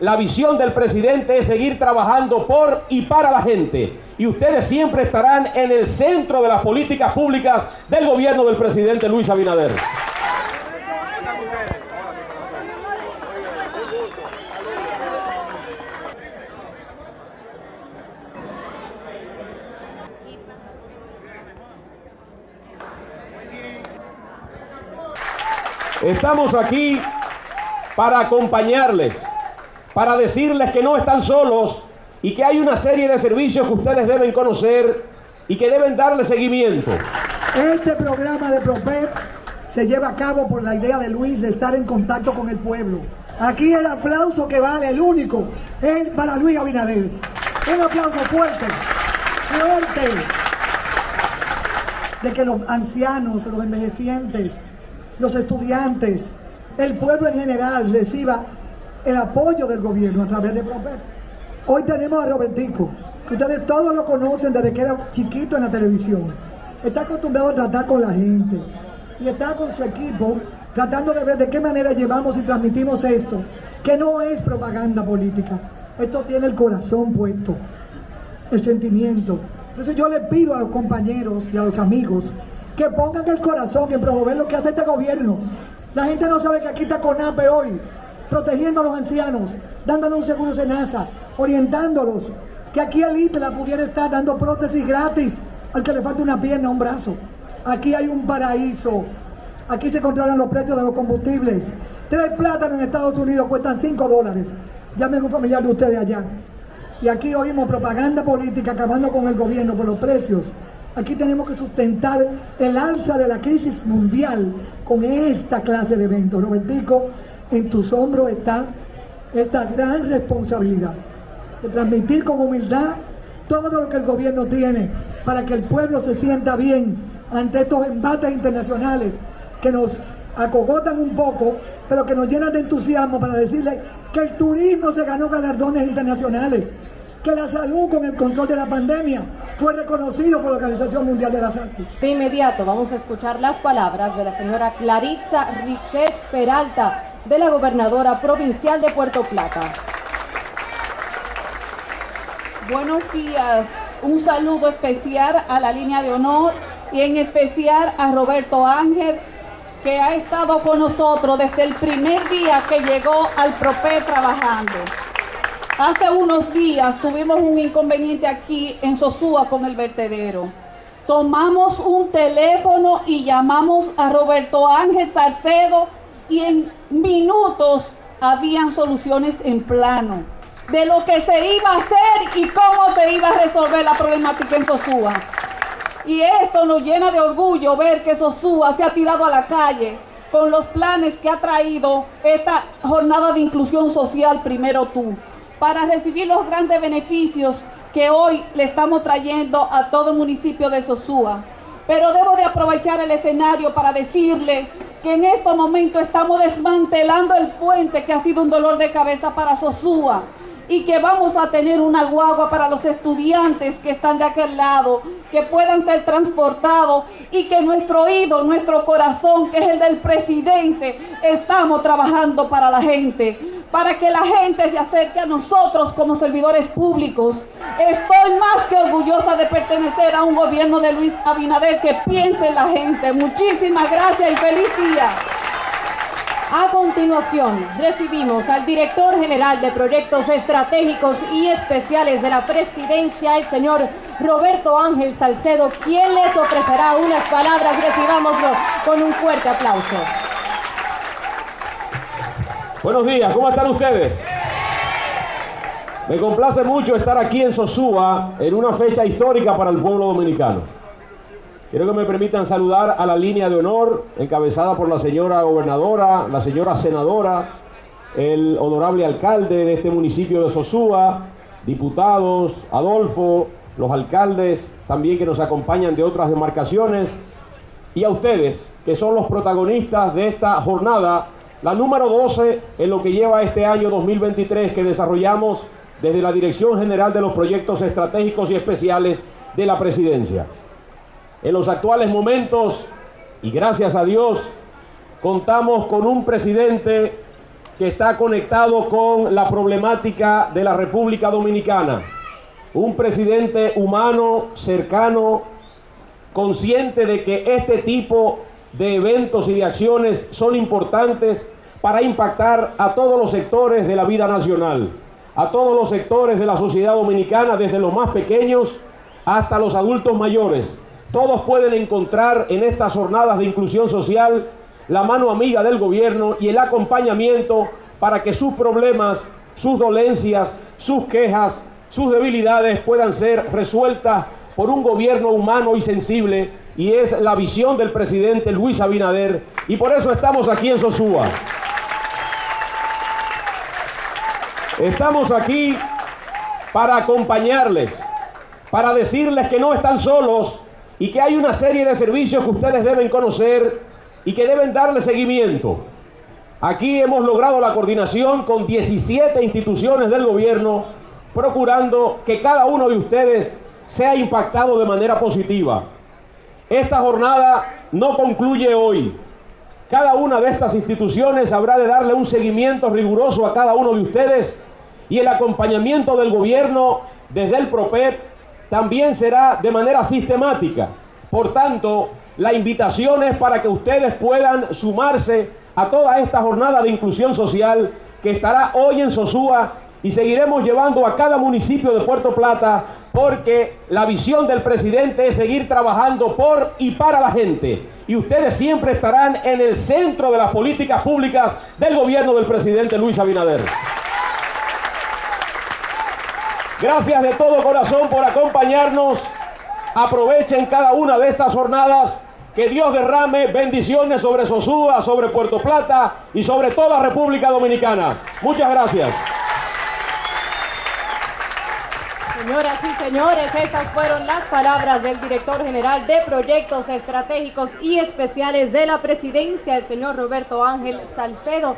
La visión del presidente es seguir trabajando por y para la gente. Y ustedes siempre estarán en el centro de las políticas públicas del gobierno del presidente Luis Abinader. Estamos aquí para acompañarles, para decirles que no están solos y que hay una serie de servicios que ustedes deben conocer y que deben darle seguimiento. Este programa de PROPEP se lleva a cabo por la idea de Luis de estar en contacto con el pueblo. Aquí el aplauso que vale, el único, es para Luis Abinader. Un aplauso fuerte, fuerte, de que los ancianos, los envejecientes, los estudiantes, el pueblo en general reciba el apoyo del gobierno a través de PROPEP. Hoy tenemos a Robertico, que ustedes todos lo conocen desde que era chiquito en la televisión. Está acostumbrado a tratar con la gente y está con su equipo tratando de ver de qué manera llevamos y transmitimos esto, que no es propaganda política. Esto tiene el corazón puesto, el sentimiento. Entonces yo le pido a los compañeros y a los amigos que pongan el corazón en promover lo que hace este gobierno. La gente no sabe que aquí está CONAPE hoy, protegiendo a los ancianos, dándoles un seguro NASA, orientándolos, que aquí el ITLA pudiera estar dando prótesis gratis al que le falta una pierna un brazo. Aquí hay un paraíso. Aquí se controlan los precios de los combustibles. Tres plátanos en Estados Unidos cuestan 5 dólares. Llamen un familiar de ustedes allá. Y aquí oímos propaganda política acabando con el gobierno por los precios. Aquí tenemos que sustentar el alza de la crisis mundial con esta clase de eventos. Robertico, en tus hombros está esta gran responsabilidad de transmitir con humildad todo lo que el gobierno tiene para que el pueblo se sienta bien ante estos embates internacionales que nos acogotan un poco, pero que nos llenan de entusiasmo para decirle que el turismo se ganó galardones internacionales, que la salud con el control de la pandemia fue reconocido por la Organización Mundial de la Salud. De inmediato vamos a escuchar las palabras de la señora Claritza Richet Peralta, de la gobernadora provincial de Puerto Plata. Buenos días, un saludo especial a la línea de honor y en especial a Roberto Ángel, que ha estado con nosotros desde el primer día que llegó al PROPE trabajando. Hace unos días tuvimos un inconveniente aquí en Sosúa con el vertedero. Tomamos un teléfono y llamamos a Roberto Ángel Salcedo y en minutos habían soluciones en plano de lo que se iba a hacer y cómo se iba a resolver la problemática en Sosúa. Y esto nos llena de orgullo ver que Sosúa se ha tirado a la calle con los planes que ha traído esta jornada de inclusión social Primero Tú para recibir los grandes beneficios que hoy le estamos trayendo a todo el municipio de Sosúa. Pero debo de aprovechar el escenario para decirle que en este momento estamos desmantelando el puente que ha sido un dolor de cabeza para Sosúa y que vamos a tener una guagua para los estudiantes que están de aquel lado, que puedan ser transportados y que nuestro oído, nuestro corazón, que es el del presidente, estamos trabajando para la gente para que la gente se acerque a nosotros como servidores públicos. Estoy más que orgullosa de pertenecer a un gobierno de Luis Abinader que piense en la gente. Muchísimas gracias y feliz día. A continuación, recibimos al director general de Proyectos Estratégicos y Especiales de la Presidencia, el señor Roberto Ángel Salcedo, quien les ofrecerá unas palabras. Recibámoslo con un fuerte aplauso. Buenos días, ¿cómo están ustedes? Me complace mucho estar aquí en Sosúa en una fecha histórica para el pueblo dominicano. Quiero que me permitan saludar a la línea de honor encabezada por la señora gobernadora, la señora senadora, el honorable alcalde de este municipio de Sosúa, diputados, Adolfo, los alcaldes también que nos acompañan de otras demarcaciones y a ustedes que son los protagonistas de esta jornada la número 12 en lo que lleva este año 2023 que desarrollamos desde la Dirección General de los Proyectos Estratégicos y Especiales de la Presidencia. En los actuales momentos, y gracias a Dios, contamos con un presidente que está conectado con la problemática de la República Dominicana. Un presidente humano, cercano, consciente de que este tipo de eventos y de acciones son importantes para impactar a todos los sectores de la vida nacional, a todos los sectores de la sociedad dominicana, desde los más pequeños hasta los adultos mayores. Todos pueden encontrar en estas jornadas de inclusión social la mano amiga del gobierno y el acompañamiento para que sus problemas, sus dolencias, sus quejas, sus debilidades puedan ser resueltas por un gobierno humano y sensible y es la visión del presidente Luis Abinader y por eso estamos aquí en Sosúa. Estamos aquí para acompañarles, para decirles que no están solos y que hay una serie de servicios que ustedes deben conocer y que deben darle seguimiento. Aquí hemos logrado la coordinación con 17 instituciones del gobierno, procurando que cada uno de ustedes sea impactado de manera positiva. Esta jornada no concluye hoy. Cada una de estas instituciones habrá de darle un seguimiento riguroso a cada uno de ustedes y el acompañamiento del gobierno desde el PROPEP también será de manera sistemática. Por tanto, la invitación es para que ustedes puedan sumarse a toda esta jornada de inclusión social que estará hoy en Sosúa y seguiremos llevando a cada municipio de Puerto Plata porque la visión del presidente es seguir trabajando por y para la gente. Y ustedes siempre estarán en el centro de las políticas públicas del gobierno del presidente Luis Abinader. Gracias de todo corazón por acompañarnos. Aprovechen cada una de estas jornadas. Que Dios derrame bendiciones sobre Sosúa, sobre Puerto Plata y sobre toda República Dominicana. Muchas gracias. Señoras y señores, estas fueron las palabras del director general de Proyectos Estratégicos y Especiales de la Presidencia, el señor Roberto Ángel Salcedo.